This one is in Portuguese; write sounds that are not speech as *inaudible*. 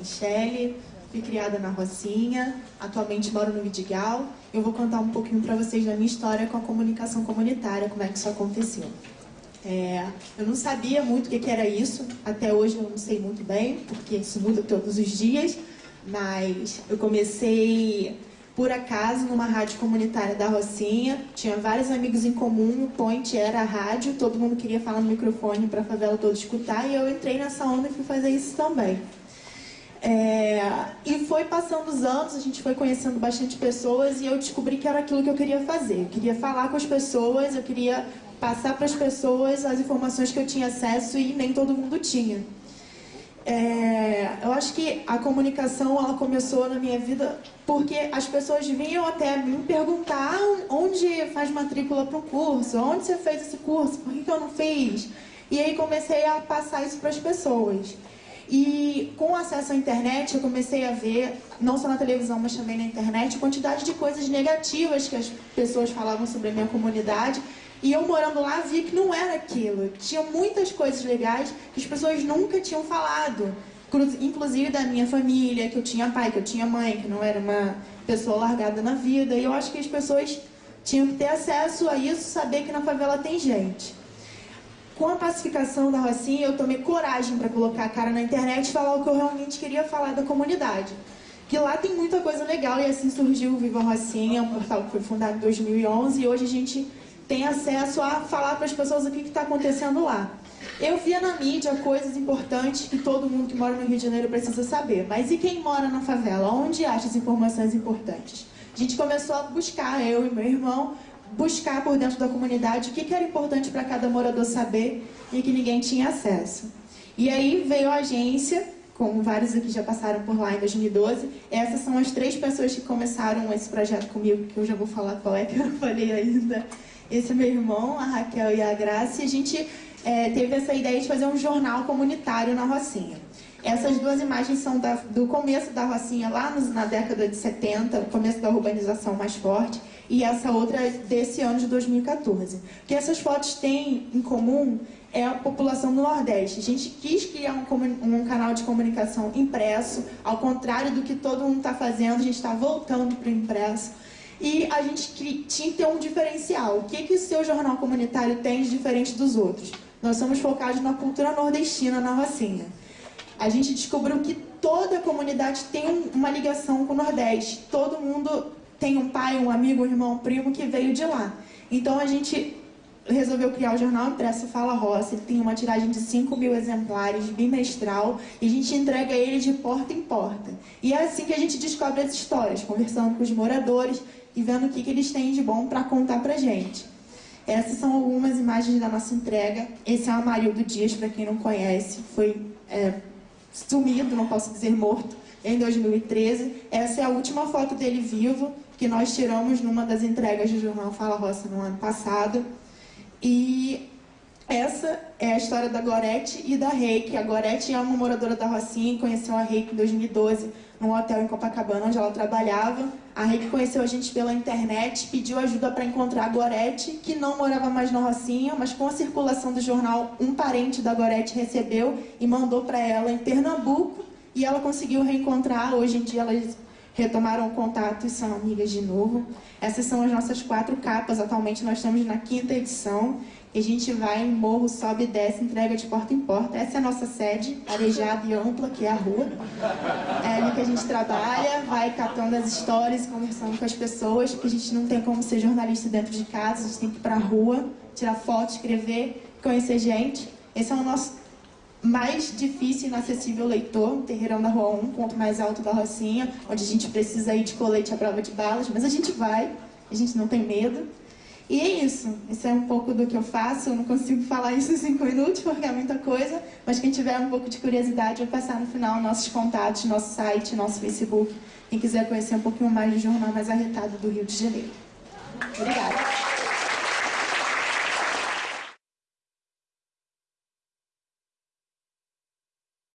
Michele, fui criada na Rocinha, atualmente moro no Vidigal. Eu vou contar um pouquinho para vocês da minha história com a comunicação comunitária, como é que isso aconteceu. É, eu não sabia muito o que, era isso, até hoje eu não sei muito bem, porque isso muda todos os dias, mas eu comecei por acaso numa rádio comunitária da Rocinha, tinha vários amigos em comum, o point era a rádio, todo mundo queria falar no microfone para a favela toda escutar, e eu entrei nessa onda e fui fazer isso também. É, e foi passando os anos, a gente foi conhecendo bastante pessoas e eu descobri que era aquilo que eu queria fazer. Eu queria falar com as pessoas, eu queria passar para as pessoas as informações que eu tinha acesso e nem todo mundo tinha. É, eu acho que a comunicação ela começou na minha vida porque as pessoas vinham até me perguntar onde faz matrícula para um curso, onde você fez esse curso, por que, que eu não fiz? E aí comecei a passar isso para as pessoas. E com acesso à internet, eu comecei a ver, não só na televisão, mas também na internet, quantidade de coisas negativas que as pessoas falavam sobre a minha comunidade. E eu morando lá vi que não era aquilo. Tinha muitas coisas legais que as pessoas nunca tinham falado. Inclusive da minha família, que eu tinha pai, que eu tinha mãe, que não era uma pessoa largada na vida. E eu acho que as pessoas tinham que ter acesso a isso, saber que na favela tem gente com a pacificação da Rocinha, eu tomei coragem para colocar a cara na internet e falar o que eu realmente queria falar da comunidade. Que lá tem muita coisa legal e assim surgiu o Viva Rocinha, um portal que foi fundado em 2011 e hoje a gente tem acesso a falar para as pessoas o que está acontecendo lá. Eu via na mídia coisas importantes que todo mundo que mora no Rio de Janeiro precisa saber. Mas e quem mora na favela? Onde acha as informações importantes? A gente começou a buscar, eu e meu irmão, buscar por dentro da comunidade o que, era importante para cada morador saber e que ninguém tinha acesso. E aí veio a agência, como vários aqui já passaram por lá em 2012. Essas são as três pessoas que começaram esse projeto comigo, que eu já vou falar qual é, *laughs* que eu não falei ainda. Esse é meu irmão, a Raquel e a Graça, e a gente é, teve essa ideia de fazer um jornal comunitário na Rocinha. Essas duas imagens são da, do começo da Rocinha, lá nos, na década de 70, o começo da urbanização mais forte, e essa outra desse ano de 2014. O que essas fotos têm em comum é a população do Nordeste. A gente quis criar um, um canal de comunicação impresso, ao contrário do que todo mundo está fazendo, a gente está voltando para o impresso. E a gente tinha que ter um diferencial. O que, que o seu jornal comunitário tem de diferente dos outros? Nós somos focados na cultura nordestina, na Rocinha a gente descobriu que toda a comunidade tem uma ligação com o Nordeste. Todo mundo tem um pai, um amigo, um irmão, um primo que veio de lá. Então a gente resolveu criar o jornal impresso Fala Roça. Ele tem uma tiragem de 5 mil exemplares, bimestral, e a gente entrega ele de porta em porta. E é assim que a gente descobre as histórias, conversando com os moradores e vendo o que, que eles têm de bom para contar para gente. Essas são algumas imagens da nossa entrega. Esse é o Amarildo Dias, para quem não conhece, foi é, sumido, não posso dizer morto, em 2013. Essa é a última foto dele vivo, que nós tiramos numa das entregas do jornal Fala Roça no ano passado. E essa é a história da Gorete e da Reiki. A Gorete é uma moradora da Rocinha e conheceu a Reiki em 2012 num hotel em Copacabana, onde ela trabalhava. A Reiki conheceu a gente pela internet, pediu ajuda para encontrar a Gorete, que não morava mais na Rocinha, mas com a circulação do jornal, um parente da Gorete recebeu e mandou para ela em Pernambuco, e ela conseguiu reencontrar. Hoje em dia elas retomaram contato e são amigas de novo. Essas são as nossas quatro capas, atualmente nós estamos na quinta edição. E a gente vai em morro, sobe e desce, entrega de porta em porta. Essa é a nossa sede, arejada e ampla, que é a rua. É ali que a gente trabalha, vai catando as histórias, conversando com as pessoas, porque a gente não tem como ser jornalista dentro de casa, a gente tem que ir para a rua, tirar foto, escrever, conhecer gente. Esse é o nosso mais difícil e inacessível leitor, Terreirão da Rua 1, ponto mais alto da Rocinha, onde a gente precisa ir de colete à prova de balas, mas a gente vai, a gente não tem medo. E é isso, isso é um pouco do que eu faço, eu não consigo falar isso em cinco minutos porque é muita coisa, mas quem tiver um pouco de curiosidade, vai passar no final nossos contatos, nosso site, nosso Facebook, quem quiser conhecer um pouquinho mais do jornal mais arretado do Rio de Janeiro. Obrigada.